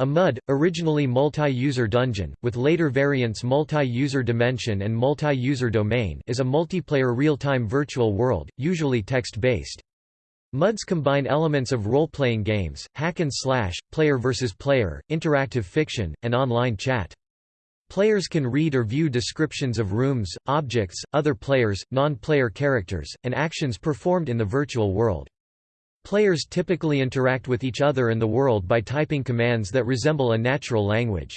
A MUD, originally multi-user dungeon, with later variants multi-user dimension and multi-user domain is a multiplayer real-time virtual world, usually text-based. MUDs combine elements of role-playing games, hack and slash, player versus player, interactive fiction, and online chat. Players can read or view descriptions of rooms, objects, other players, non-player characters, and actions performed in the virtual world. Players typically interact with each other and the world by typing commands that resemble a natural language.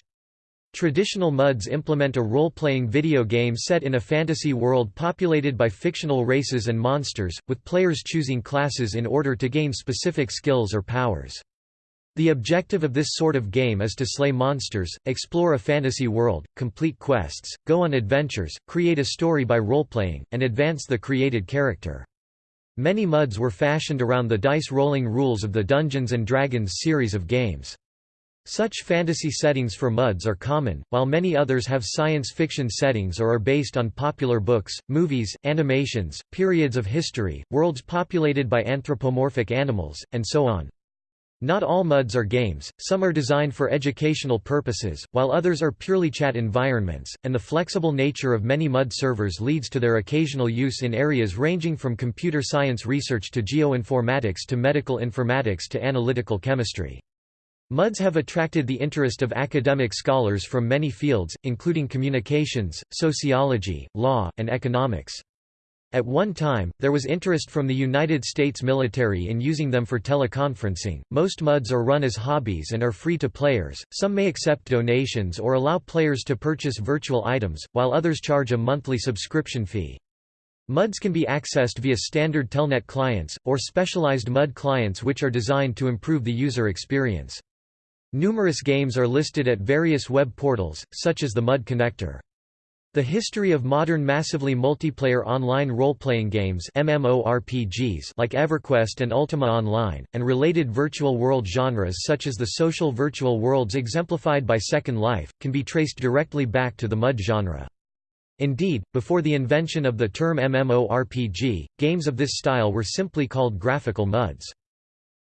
Traditional MUDs implement a role-playing video game set in a fantasy world populated by fictional races and monsters, with players choosing classes in order to gain specific skills or powers. The objective of this sort of game is to slay monsters, explore a fantasy world, complete quests, go on adventures, create a story by role-playing, and advance the created character. Many MUDs were fashioned around the dice-rolling rules of the Dungeons & Dragons series of games. Such fantasy settings for MUDs are common, while many others have science fiction settings or are based on popular books, movies, animations, periods of history, worlds populated by anthropomorphic animals, and so on. Not all MUDs are games, some are designed for educational purposes, while others are purely chat environments, and the flexible nature of many MUD servers leads to their occasional use in areas ranging from computer science research to geoinformatics to medical informatics to analytical chemistry. MUDs have attracted the interest of academic scholars from many fields, including communications, sociology, law, and economics. At one time, there was interest from the United States military in using them for teleconferencing. Most MUDs are run as hobbies and are free to players, some may accept donations or allow players to purchase virtual items, while others charge a monthly subscription fee. MUDs can be accessed via standard Telnet clients, or specialized MUD clients which are designed to improve the user experience. Numerous games are listed at various web portals, such as the MUD Connector. The history of modern massively multiplayer online role-playing games MMORPGs like EverQuest and Ultima Online, and related virtual world genres such as the social virtual worlds exemplified by Second Life, can be traced directly back to the MUD genre. Indeed, before the invention of the term MMORPG, games of this style were simply called graphical MUDs.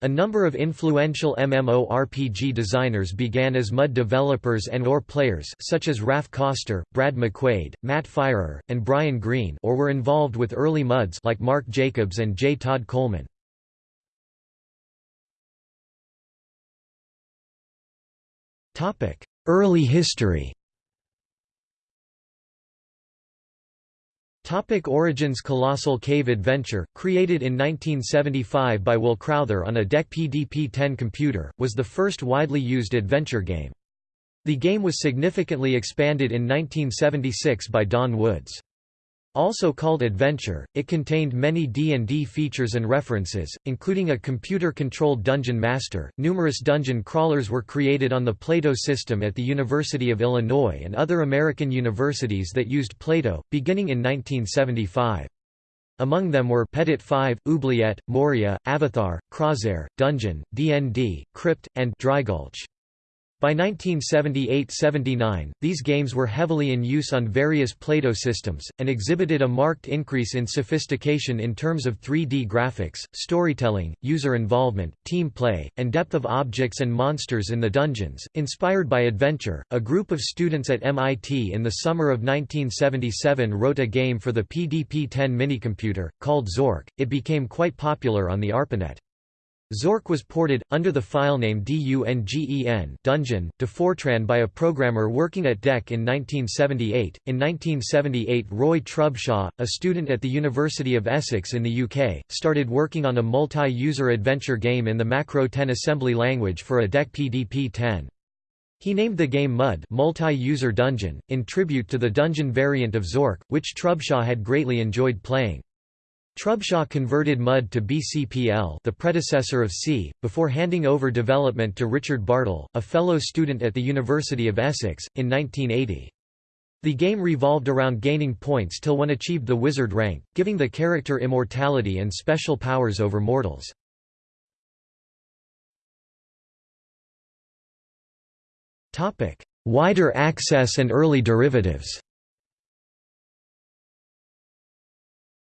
A number of influential MMORPG designers began as MUD developers and or players such as Raph Koster, Brad McQuaid, Matt Firor, and Brian Green or were involved with early MUDs like Mark Jacobs and J. Todd Coleman. Early history Topic Origins Colossal Cave Adventure, created in 1975 by Will Crowther on a DEC PDP-10 computer, was the first widely used adventure game. The game was significantly expanded in 1976 by Don Woods. Also called Adventure, it contained many D&D features and references, including a computer-controlled dungeon master. Numerous dungeon crawlers were created on the Plato system at the University of Illinois and other American universities that used Plato, beginning in 1975. Among them were pedit5, Oubliette, Moria, Avatar, Krozair, Dungeon, D&D, Crypt, and Drygulch. By 1978–79, these games were heavily in use on various PLATO systems, and exhibited a marked increase in sophistication in terms of 3D graphics, storytelling, user involvement, team play, and depth of objects and monsters in the dungeons. Inspired by adventure, a group of students at MIT in the summer of 1977 wrote a game for the PDP-10 minicomputer, called Zork. It became quite popular on the ARPANET. Zork was ported, under the filename DUNGEN Dungeon, to Fortran by a programmer working at DEC in 1978. In 1978 Roy Trubshaw, a student at the University of Essex in the UK, started working on a multi-user adventure game in the Macro 10 assembly language for a DEC PDP-10. He named the game MUD multi-user dungeon, in tribute to the dungeon variant of Zork, which Trubshaw had greatly enjoyed playing. Trubshaw converted MUD to BCPL the predecessor of C, before handing over development to Richard Bartle, a fellow student at the University of Essex, in 1980. The game revolved around gaining points till one achieved the wizard rank, giving the character immortality and special powers over mortals. Wider access and early derivatives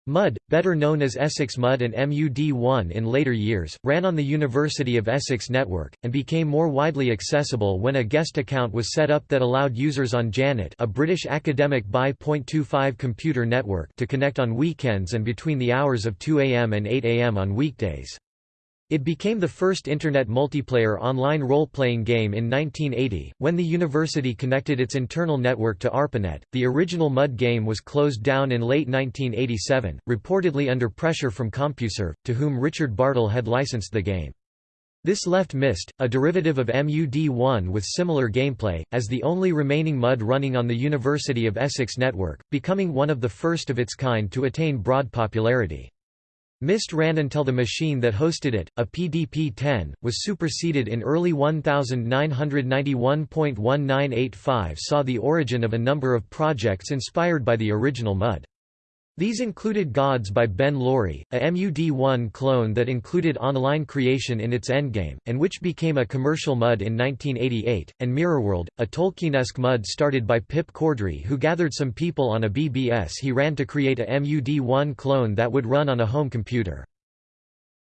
MUD, better known as Essex MUD and MUD1 in later years, ran on the University of Essex network, and became more widely accessible when a guest account was set up that allowed users on Janet a British academic BY.25 computer network to connect on weekends and between the hours of 2 am and 8 am on weekdays. It became the first Internet multiplayer online role-playing game in 1980, when the university connected its internal network to ARPANET. The original MUD game was closed down in late 1987, reportedly under pressure from CompuServe, to whom Richard Bartle had licensed the game. This left MIST, a derivative of MUD1 with similar gameplay, as the only remaining MUD running on the University of Essex network, becoming one of the first of its kind to attain broad popularity. MIST ran until the machine that hosted it, a PDP-10, was superseded in early 1991.1985 saw the origin of a number of projects inspired by the original MUD. These included Gods by Ben Laurie, a MUD1 clone that included online creation in its endgame, and which became a commercial MUD in 1988, and Mirrorworld, a Tolkienesque MUD started by Pip Cordrey who gathered some people on a BBS he ran to create a MUD1 clone that would run on a home computer.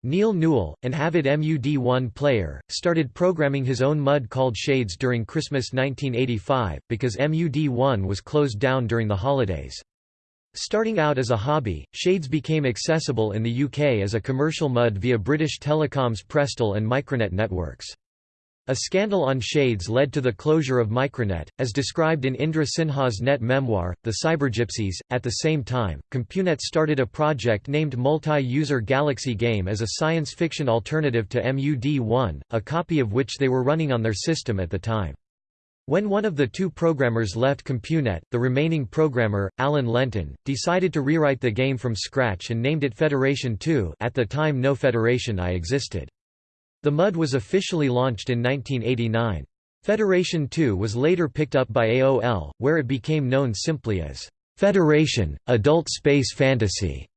Neil Newell, an avid MUD1 player, started programming his own MUD called Shades during Christmas 1985, because MUD1 was closed down during the holidays. Starting out as a hobby, Shades became accessible in the UK as a commercial MUD via British Telecom's Prestel and Micronet networks. A scandal on Shades led to the closure of Micronet, as described in Indra Sinha's net memoir, The Cybergypsies. At the same time, CompuNet started a project named Multi-User Galaxy Game as a science fiction alternative to MUD1, a copy of which they were running on their system at the time. When one of the two programmers left CompuNet, the remaining programmer, Alan Lenton, decided to rewrite the game from scratch and named it Federation 2 at the time no Federation I existed. The MUD was officially launched in 1989. Federation 2 was later picked up by AOL, where it became known simply as Federation, Adult Space Fantasy.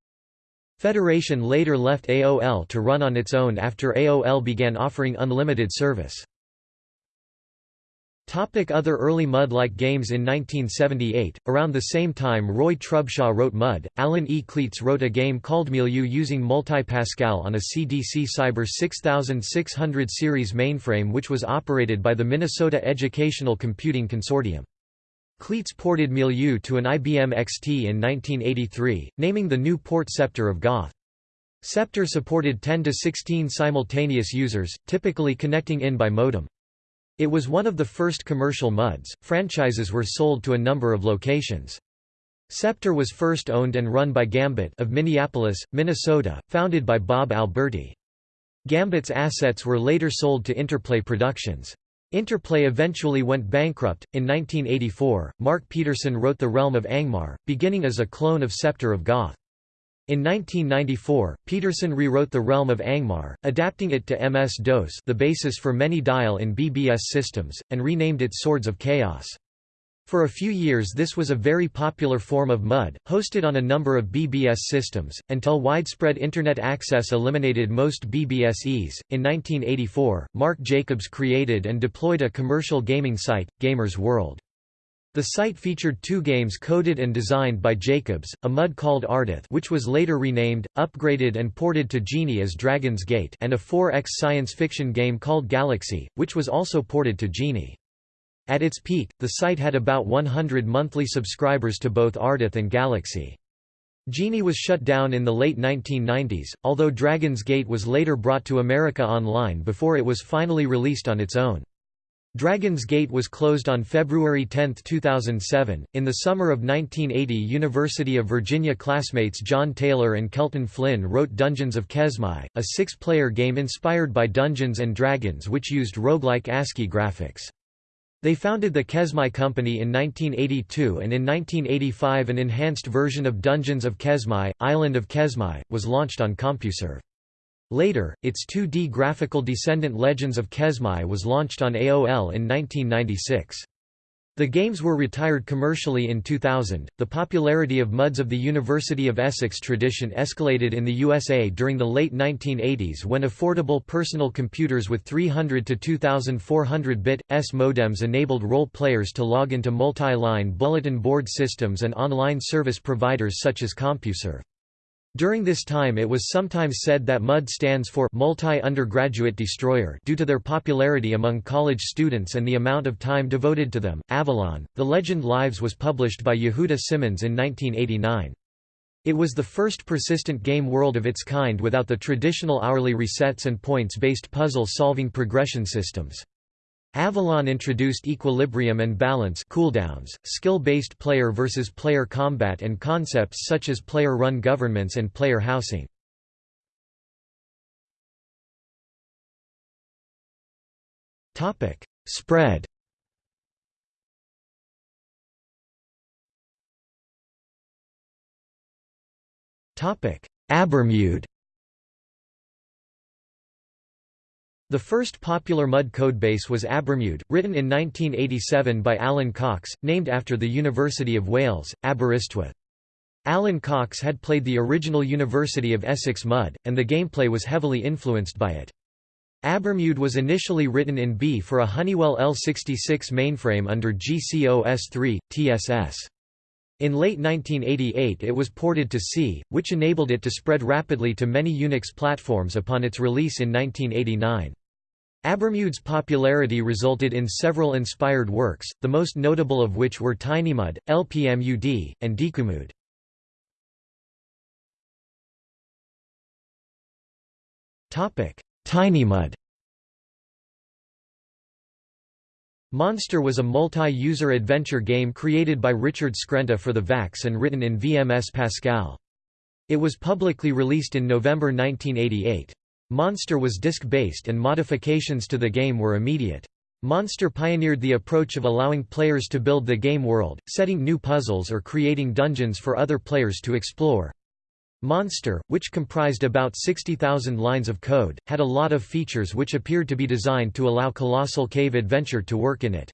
Federation later left AOL to run on its own after AOL began offering unlimited service. Topic other early MUD-like games In 1978, around the same time Roy Trubshaw wrote MUD, Alan E. Klietz wrote a game called Milieu using Multi-Pascal on a CDC Cyber 6600 series mainframe which was operated by the Minnesota Educational Computing Consortium. Klietz ported Milieu to an IBM XT in 1983, naming the new port Scepter of Goth. Scepter supported 10 to 16 simultaneous users, typically connecting in by modem. It was one of the first commercial MUDs. Franchises were sold to a number of locations. Scepter was first owned and run by Gambit of Minneapolis, Minnesota, founded by Bob Alberti. Gambit's assets were later sold to Interplay Productions. Interplay eventually went bankrupt. In 1984, Mark Peterson wrote The Realm of Angmar, beginning as a clone of Scepter of Goth. In 1994, Peterson rewrote The Realm of Angmar, adapting it to MS-DOS the basis for many dial in BBS systems, and renamed it Swords of Chaos. For a few years this was a very popular form of MUD, hosted on a number of BBS systems, until widespread Internet access eliminated most BBSes. In 1984, Mark Jacobs created and deployed a commercial gaming site, Gamers World. The site featured two games coded and designed by Jacobs, a MUD called Ardith which was later renamed, upgraded and ported to GEnie as Dragon's Gate and a 4X science fiction game called Galaxy, which was also ported to GEnie. At its peak, the site had about 100 monthly subscribers to both Ardith and Galaxy. GEnie was shut down in the late 1990s, although Dragon's Gate was later brought to America Online before it was finally released on its own. Dragon's Gate was closed on February 10, 2007. In the summer of 1980, University of Virginia classmates John Taylor and Kelton Flynn wrote Dungeons of Kesmai, a six-player game inspired by Dungeons and Dragons which used roguelike ASCII graphics. They founded the Kesmai Company in 1982 and in 1985 an enhanced version of Dungeons of Kesmai, Island of Kesmai, was launched on CompuServe. Later, its 2D graphical descendant Legends of Kesmai was launched on AOL in 1996. The games were retired commercially in 2000. The popularity of MUDs of the University of Essex tradition escalated in the USA during the late 1980s when affordable personal computers with 300 to 2400 bit S modems enabled role players to log into multi line bulletin board systems and online service providers such as CompuServe. During this time it was sometimes said that MUD stands for Multi-Undergraduate Destroyer due to their popularity among college students and the amount of time devoted to them. Avalon, The Legend Lives was published by Yehuda Simmons in 1989. It was the first persistent game world of its kind without the traditional hourly resets and points-based puzzle-solving progression systems. Avalon introduced equilibrium and balance cooldowns, skill-based player versus player combat and concepts such as player-run governments and player housing. Topic: Spread. Topic: AberMUD. The first popular MUD codebase was AberMUD, written in 1987 by Alan Cox, named after the University of Wales, Aberystwyth. Alan Cox had played the original University of Essex MUD, and the gameplay was heavily influenced by it. AberMUD was initially written in B for a Honeywell L66 mainframe under GCOS3, TSS. In late 1988 it was ported to C, which enabled it to spread rapidly to many Unix platforms upon its release in 1989. AberMUD's popularity resulted in several inspired works, the most notable of which were TinyMUD, LPMUD, and DikuMUD. TinyMUD Monster was a multi-user adventure game created by Richard Skrenta for the VAX and written in VMS Pascal. It was publicly released in November 1988. Monster was disk-based and modifications to the game were immediate. Monster pioneered the approach of allowing players to build the game world, setting new puzzles or creating dungeons for other players to explore. Monster, which comprised about 60,000 lines of code, had a lot of features which appeared to be designed to allow Colossal Cave Adventure to work in it.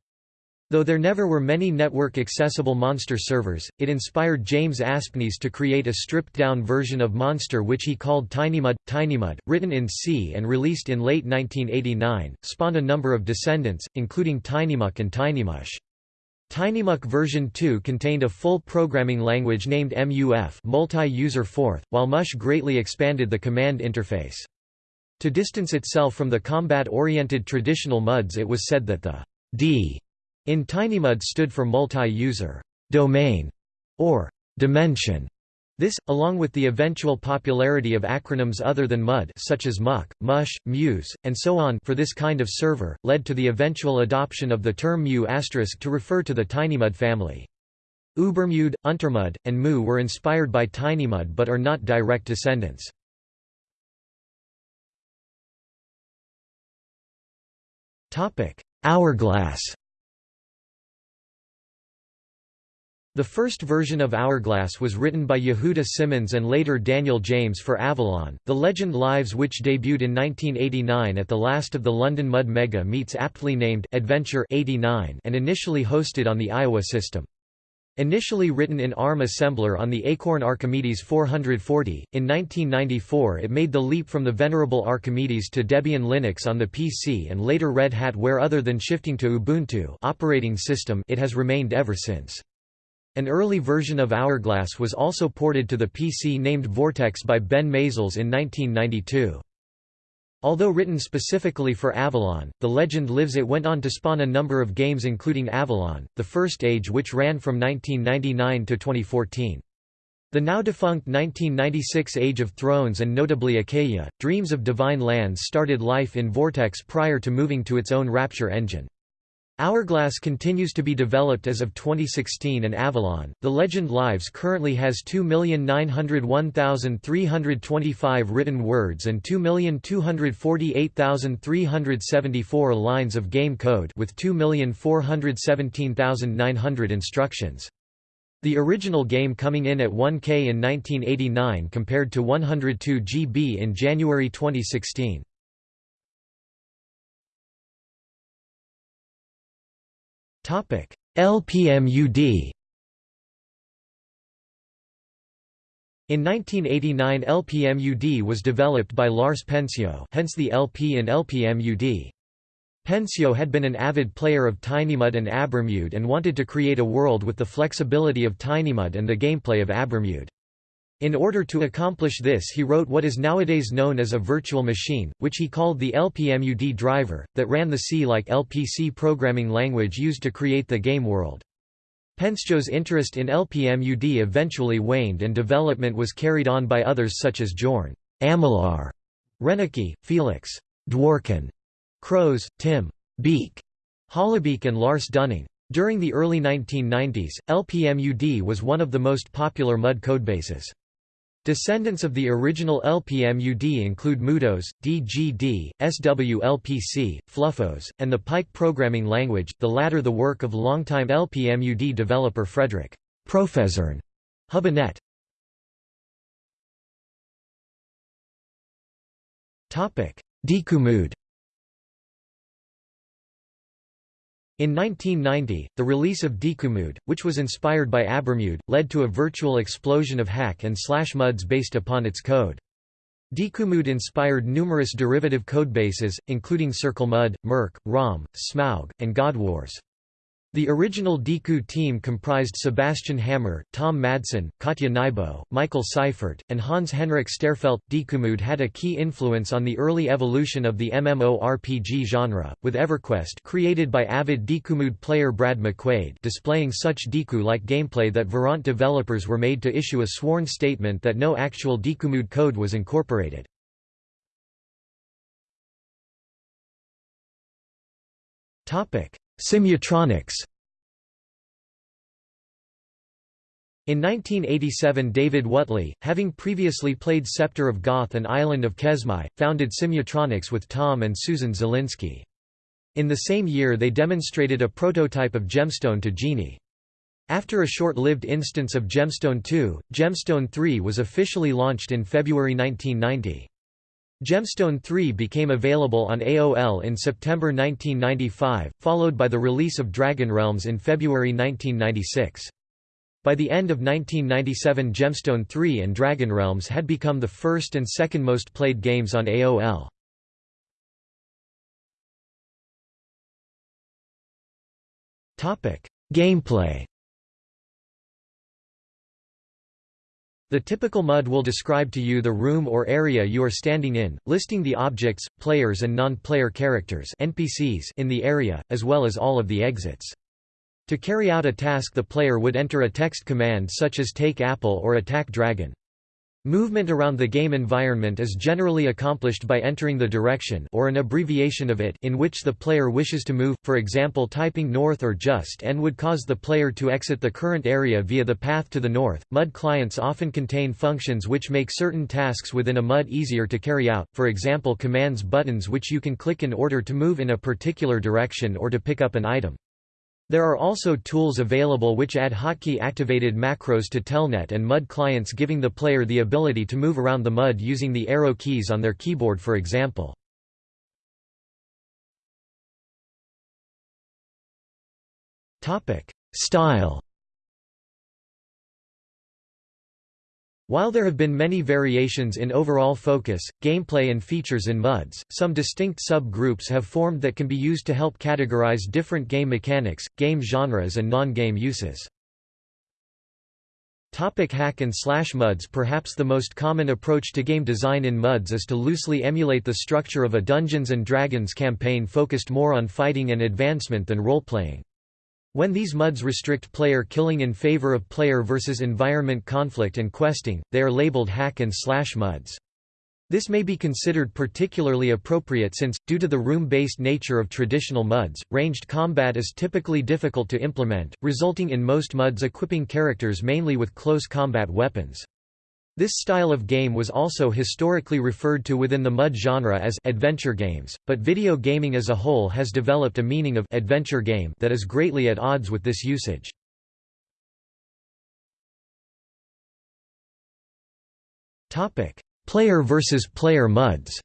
Though there never were many network-accessible Monster servers, it inspired James Aspnes to create a stripped-down version of Monster which he called TinyMUD. TinyMUD, written in C and released in late 1989, spawned a number of descendants, including TinyMuck and TinyMush. TinyMuck version 2 contained a full programming language named MUF multi-user forth, while Mush greatly expanded the command interface. To distance itself from the combat-oriented traditional MUDs it was said that the D in TinyMUD stood for multi-user domain or dimension. This, along with the eventual popularity of acronyms other than MUD such as Muck, Mush, Muse, and so on for this kind of server, led to the eventual adoption of the term Mu** to refer to the TinyMUD family. UberMUD, UnterMUD, and MOO were inspired by TinyMUD but are not direct descendants. Hourglass The first version of Hourglass was written by Yehuda Simmons and later Daniel James for Avalon. The Legend Lives, which debuted in 1989 at the last of the London Mud Mega Meets aptly named Adventure 89 and initially hosted on the Iowa system. Initially written in ARM assembler on the Acorn Archimedes 440, in 1994 it made the leap from the venerable Archimedes to Debian Linux on the PC and later Red Hat where other than shifting to Ubuntu operating system it has remained ever since. An early version of Hourglass was also ported to the PC named Vortex by Ben Maizels in 1992. Although written specifically for Avalon, The Legend Lives it went on to spawn a number of games including Avalon, The First Age which ran from 1999 to 2014. The now defunct 1996 Age of Thrones and notably Achaia, Dreams of Divine Lands started life in Vortex prior to moving to its own Rapture engine. Hourglass continues to be developed as of 2016 and Avalon, The Legend Lives currently has 2,901,325 written words and 2,248,374 lines of game code with 2,417,900 instructions. The original game coming in at 1K in 1989 compared to 102 GB in January 2016. LPMUD. In 1989 LPMUD was developed by Lars Pensjö hence the LP in LPMUD. Pensjö had been an avid player of TinyMUD and AberMUD and wanted to create a world with the flexibility of TinyMUD and the gameplay of AberMUD. In order to accomplish this he wrote what is nowadays known as a virtual machine, which he called the LPMUD driver, that ran the C-like LPC programming language used to create the game world. Pensjö's interest in LPMUD eventually waned and development was carried on by others such as Jorn Amylaar, Rennecke, Felix Dworkin, Croes, Tim Beek, Hollebeek and Lars Düning. During the early 1990s, LPMUD was one of the most popular MUD codebases. Descendants of the original LPMUD include MudOS, DGD, SWLPC, FluffOS, and the Pike programming language, the latter the work of longtime LPMUD developer Fredrik Professorn Hübinette. DikuMUD In 1990, the release of DikuMUD, which was inspired by AberMUD, led to a virtual explosion of hack and slash MUDs based upon its code. DikuMUD inspired numerous derivative codebases, including CircleMUD, Merc, ROM, Smaug, and GodWars. The original Diku team comprised Sebastian Hammer, Tom Madsen, Katja Nybo, Michael Seifert, and Hans-Henrik Sterfeldt. DikuMUD had a key influence on the early evolution of the MMORPG genre, with EverQuest created by avid DikuMUD player Brad McQuaid displaying such Diku-like gameplay that Verant developers were made to issue a sworn statement that no actual DikuMUD code was incorporated. Topic Simutronics In 1987 David Whatley, having previously played Scepter of Goth and Island of Kesmai, founded Simutronics with Tom and Susan Zielinski. In the same year they demonstrated a prototype of Gemstone to GEnie. After a short-lived instance of Gemstone 2, Gemstone 3 was officially launched in February 1990. Gemstone 3 became available on AOL in September 1995, followed by the release of Dragon Realms in February 1996. By the end of 1997 Gemstone 3 and Dragon Realms had become the first and second most played games on AOL. Gameplay The typical MUD will describe to you the room or area you are standing in, listing the objects, players and non-player characters NPCs in the area, as well as all of the exits. To carry out a task the player would enter a text command such as take apple or attack dragon. Movement around the game environment is generally accomplished by entering the direction or an abbreviation of it in which the player wishes to move, for example typing north or just and would cause the player to exit the current area via the path to the north. MUD clients often contain functions which make certain tasks within a MUD easier to carry out, for example commands buttons which you can click in order to move in a particular direction or to pick up an item. There are also tools available which add hotkey-activated macros to Telnet and MUD clients giving the player the ability to move around the MUD using the arrow keys on their keyboard for example. Style While there have been many variations in overall focus, gameplay and features in MUDs, some distinct sub-groups have formed that can be used to help categorize different game mechanics, game genres and non-game uses. Topic hack and slash MUDs Perhaps the most common approach to game design in MUDs is to loosely emulate the structure of a Dungeons & Dragons campaign focused more on fighting and advancement than role-playing. When these MUDs restrict player killing in favor of player versus environment conflict and questing, they are labeled hack and slash MUDs. This may be considered particularly appropriate since, due to the room-based nature of traditional MUDs, ranged combat is typically difficult to implement, resulting in most MUDs equipping characters mainly with close combat weapons. This style of game was also historically referred to within the MUD genre as adventure games, but video gaming as a whole has developed a meaning of adventure game that is greatly at odds with this usage. Topic: Player versus player MUDs.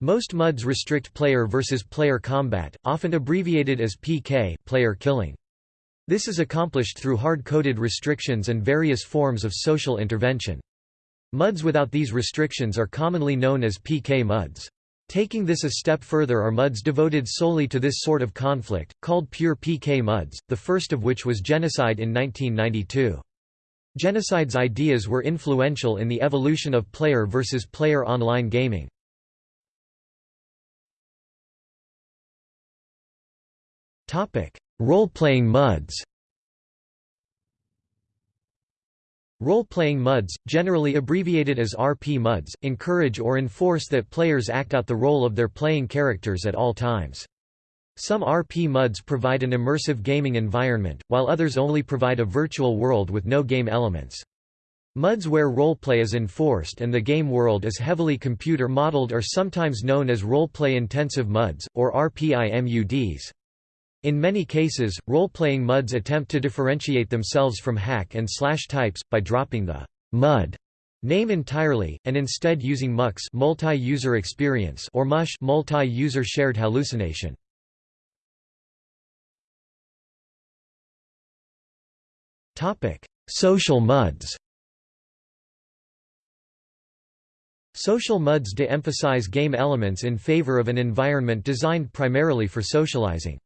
Most MUDs restrict player versus player combat, often abbreviated as PK, player killing. This is accomplished through hard-coded restrictions and various forms of social intervention. MUDs without these restrictions are commonly known as PK MUDs. Taking this a step further are MUDs devoted solely to this sort of conflict, called pure PK MUDs, the first of which was Genocide in 1992. Genocide's ideas were influential in the evolution of player versus player online gaming. Role-playing MUDs Role-playing MUDs, generally abbreviated as RP MUDs, encourage or enforce that players act out the role of their playing characters at all times. Some RP MUDs provide an immersive gaming environment, while others only provide a virtual world with no game elements. MUDs where roleplay is enforced and the game world is heavily computer-modeled are sometimes known as roleplay-intensive MUDs, or RPIMUDs. In many cases, role-playing MUDs attempt to differentiate themselves from hack and slash types, by dropping the MUD name entirely, and instead using MUX multi-user experience or MUSH multi-user shared hallucination. Social MUDs Social MUDs de-emphasize game elements in favor of an environment designed primarily for socializing.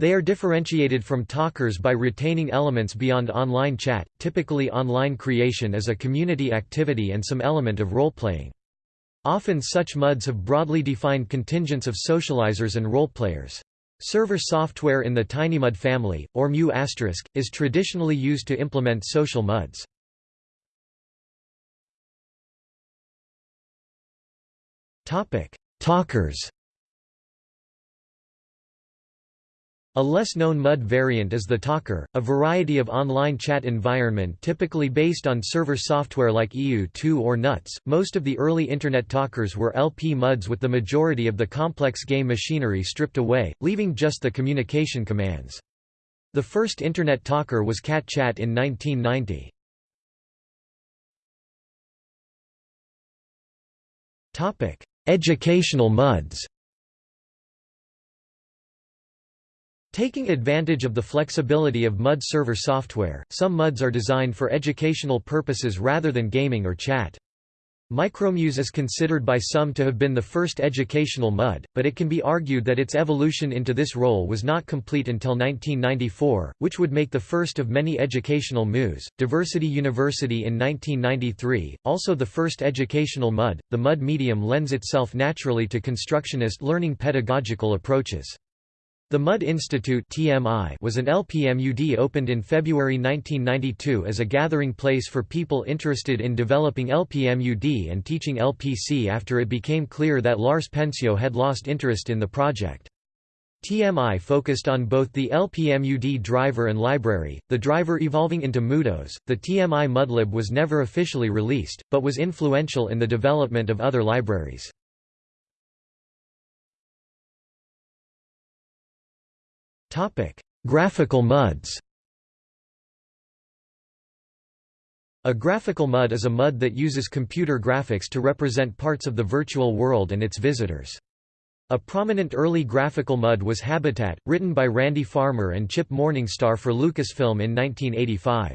They are differentiated from talkers by retaining elements beyond online chat, typically online creation as a community activity and some element of role-playing. Often such MUDs have broadly defined contingents of socializers and role-players. Server software in the TinyMUD family, or mu**, is traditionally used to implement social MUDs. Talkers A less known MUD variant is the Talker, a variety of online chat environment typically based on server software like ew-too or NUTS. Most of the early Internet Talkers were LP MUDs with the majority of the complex game machinery stripped away, leaving just the communication commands. The first Internet Talker was Cat Chat in 1990. Educational MUDs Taking advantage of the flexibility of MUD server software, some MUDs are designed for educational purposes rather than gaming or chat. Micromuse is considered by some to have been the first educational MUD, but it can be argued that its evolution into this role was not complete until 1994, which would make the first of many educational MUs. Diversity University in 1993, also the first educational MUD. The MUD medium lends itself naturally to constructionist learning pedagogical approaches. The MUD Institute (TMI) was an LPMUD opened in February 1992 as a gathering place for people interested in developing LPMUD and teaching LPC after it became clear that Lars Pensjö had lost interest in the project. TMI focused on both the LPMUD driver and library, the driver evolving into MudOS. The TMI MUDlib was never officially released, but was influential in the development of other libraries. Topic: Graphical MUDs. A graphical MUD is a MUD that uses computer graphics to represent parts of the virtual world and its visitors. A prominent early graphical MUD was Habitat, written by Randy Farmer and Chip Morningstar for Lucasfilm in 1985.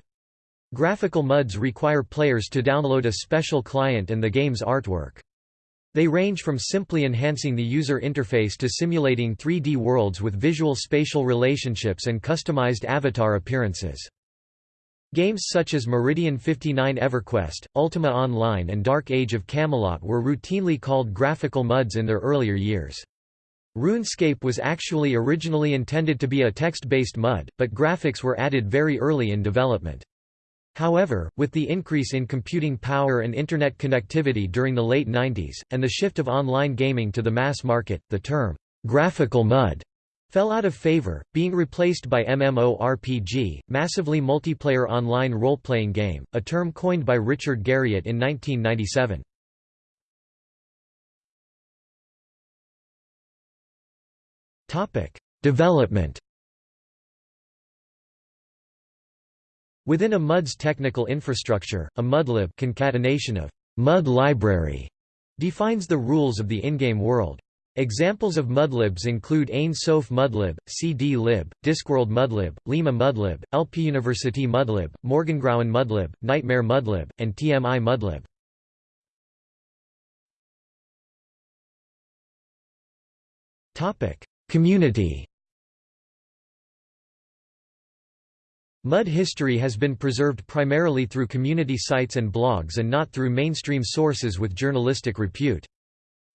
Graphical MUDs require players to download a special client and the game's artwork. They range from simply enhancing the user interface to simulating 3D worlds with visual spatial relationships and customized avatar appearances. Games such as Meridian 59 EverQuest, Ultima Online and Dark Age of Camelot were routinely called graphical MUDs in their earlier years. RuneScape was actually originally intended to be a text-based MUD, but graphics were added very early in development. However, with the increase in computing power and Internet connectivity during the late 90s, and the shift of online gaming to the mass market, the term, graphical MUD, fell out of favor, being replaced by MMORPG, massively multiplayer online role-playing game, a term coined by Richard Garriott in 1997. Development Within a MUD's technical infrastructure, a MUDlib concatenation of MUD library defines the rules of the in-game world. Examples of MUDlibs include Ain Sof MUDlib, CD lib, Discworld MUDlib, Lima MUDlib, LP University MUDlib, Morgengrauen MUDlib, Nightmare MUDlib, and TMI MUDlib. Community MUD history has been preserved primarily through community sites and blogs and not through mainstream sources with journalistic repute.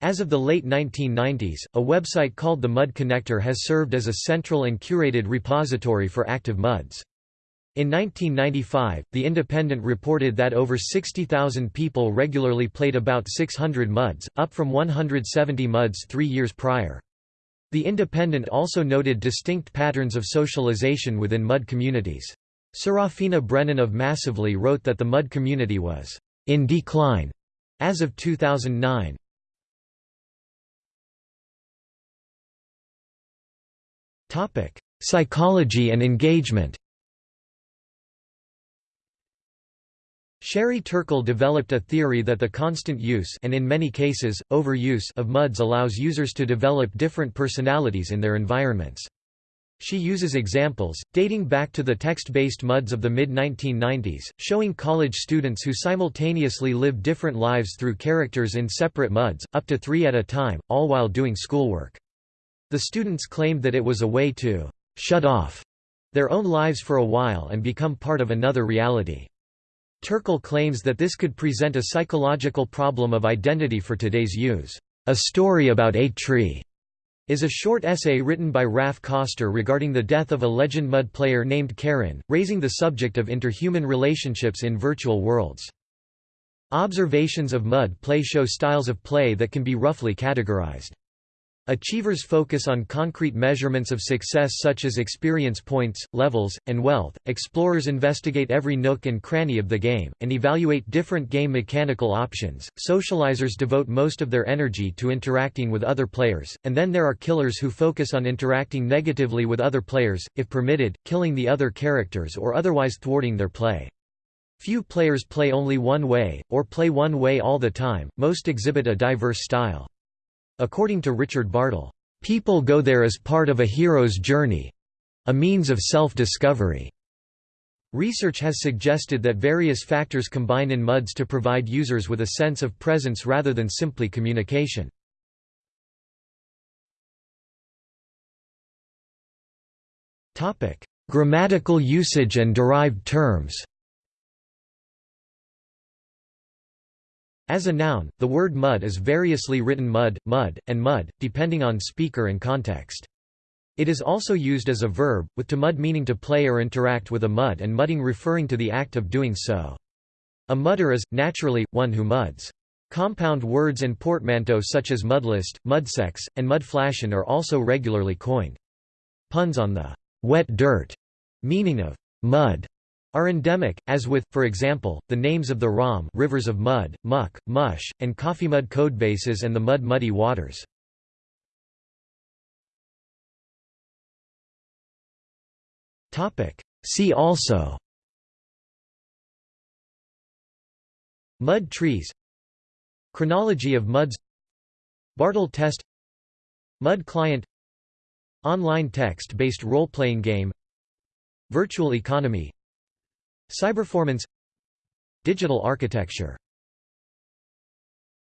As of the late 1990s, a website called the MUD Connector has served as a central and curated repository for active MUDs. In 1995, The Independent reported that over 60,000 people regularly played about 600 MUDs, up from 170 MUDs three years prior. The Independent also noted distinct patterns of socialization within MUD communities. Serafina Brennan of Massively wrote that the MUD community was in decline as of 2009. Topic: Psychology and engagement Sherry Turkle developed a theory that the constant use and in many cases, overuse of MUDs allows users to develop different personalities in their environments. She uses examples, dating back to the text-based MUDs of the mid-1990s, showing college students who simultaneously live different lives through characters in separate MUDs, up to three at a time, all while doing schoolwork. The students claimed that it was a way to «shut off» their own lives for a while and become part of another reality. Turkle claims that this could present a psychological problem of identity for today's use. A Story About a Tree is a short essay written by Raph Koster regarding the death of a legend MUD player named Karen, raising the subject of interhuman relationships in virtual worlds. Observations of MUD play show styles of play that can be roughly categorized. Achievers focus on concrete measurements of success such as experience points, levels, and wealth. Explorers investigate every nook and cranny of the game, and evaluate different game mechanical options. Socializers devote most of their energy to interacting with other players, and then there are killers who focus on interacting negatively with other players, if permitted, killing the other characters or otherwise thwarting their play. Few players play only one way, or play one way all the time, most exhibit a diverse style. According to Richard Bartle, "...people go there as part of a hero's journey—a means of self-discovery." Research has suggested that various factors combine in MUDs to provide users with a sense of presence rather than simply communication. Grammatical usage and derived terms As a noun, the word mud is variously written mud, mud, and mud, depending on speaker and context. It is also used as a verb, with to mud meaning to play or interact with a mud and mudding referring to the act of doing so. A mudder is, naturally, one who muds. Compound words and portmanteaux such as mudlist, mudsex, and mudflation are also regularly coined. Puns on the wet dirt meaning of mud are endemic, as with, for example, the names of the ROM rivers of mud, muck, mush, and coffee Coffeemud codebases and the Mud Muddy Waters. See also Mud trees Chronology of MUDs Bartle test MUD client Online text-based role-playing game Virtual economy Cyberformance Digital architecture